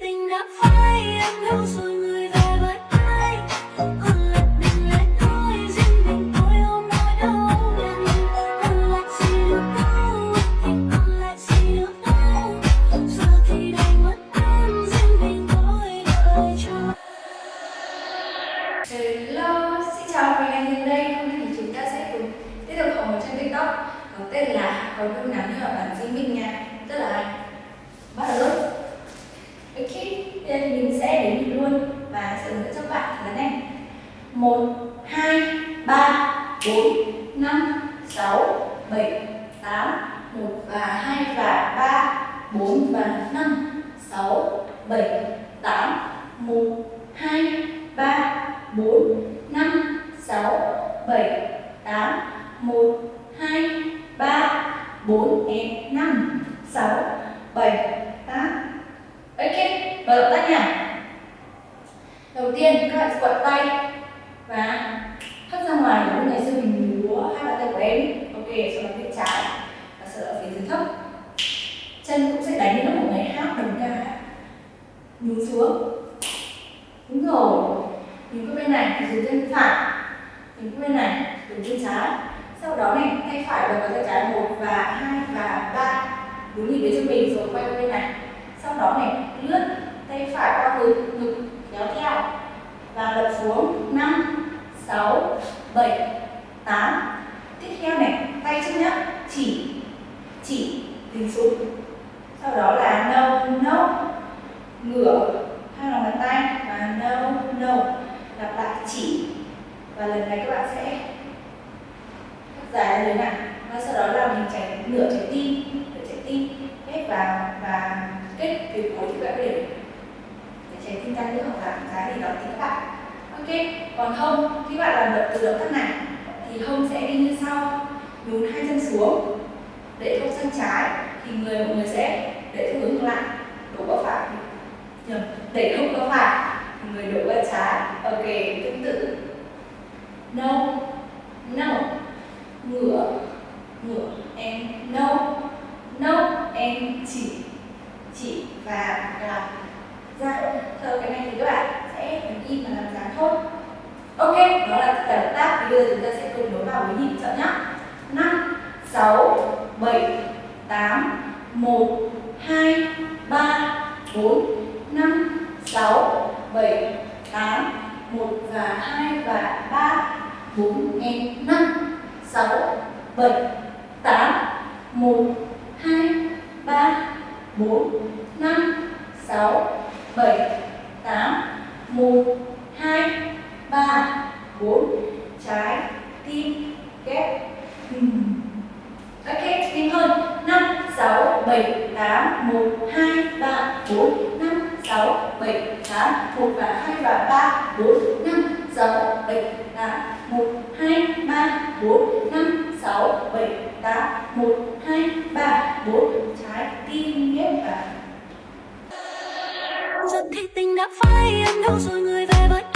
Tình đã phai Em đâu rồi người về với ai? Lại thôi Riêng mình tôi lại gì được đâu Thì lại gì được đâu Giờ thì đành mất em Riêng mình tôi đợi Hello, xin chào mọi người Hiền đây. Hôm nay thì chúng ta sẽ cùng tiếp tục học một TikTok có tên là có nương nắng như ở bản riêng mình nha. Tức là bắt đầu luôn. Ok, bây giờ thì mình sẽ đếm nhịp luôn và sẽ hướng dẫn cho bạn là này. 1 2 3 4 5 6 7 8 1 và 2 và 3 4 và 5 6 7 8 1 2 3 4 5 6 7 8 1 2 3 4 5 6 7 8 Ok, mở động tác nha Đầu tiên các bạn sẽ quật tay và hất ra ngoài giống như ngày xưa mình múa hai bàn tay của em. Ok, sau đó phía trái. Và sau đó phía dưới thấp. Chân cũng sẽ đánh như một ngày hát đồng ca. Nhún xuống. Đúng rồi. Nhìn qua bên này thì dùng chân phải. Nhìn qua bên này dùng chân trái. Sau đó này tay phải và tay trái một và hai và ba. Đúng như phía cho mình rồi quay qua bên này. Sau đó này lướt tay phải qua ngực ngực kéo theo và lật xuống. 6 7 8 Tiếp theo này, tay chân nhá, chỉ chỉ tính xuống sau đó là no no. Ngửa, hai lòng bàn tay và no no. Lặp lại chỉ. Và lần này các bạn sẽ dài ra dưới này. Và sau đó là mình chảy nửa trái tim, nửa trái tim. Ép vào và kết từ cuối thì các bạn để trái tim ra nữa hoặc là cái gì đó thì các bạn ok, còn hông khi bạn làm động từ động tác này. Thì hông sẽ đi như sau. Nhún hai chân xuống, để hông sang trái, thì người mọi người sẽ để theo hướng ngược lại. Đổ qua phải. Nhầm, để hông vào phải, thì người đổ qua trái. Ok, tương tự. No no. Ngửa ngửa, em, no. No, em, chỉ chỉ và làm ra thơ cái này thì các bạn sẽ đứng im làm dáng thôi. Ok, đó là giải động tác bây giờ chúng ta sẽ cùng nối vào với nhịp chậm nhá. 5 6 7 8 1 2 3 4 5 6 7 8 1 và 2 và 3 4 em 5 6 7 8 1 2 3 4 5 6 7 7, 8, 1, 2, 3, 4, 5, 6, 7, 8, 1 và 2 và 3, 4, 5, 6, 7, 8, 1, 2, 3, 4, 5, 6, 7, 8, 1, 2, 3, 4, trái tim ghép vào. Giật thì tình đã phai em đâu rồi người về với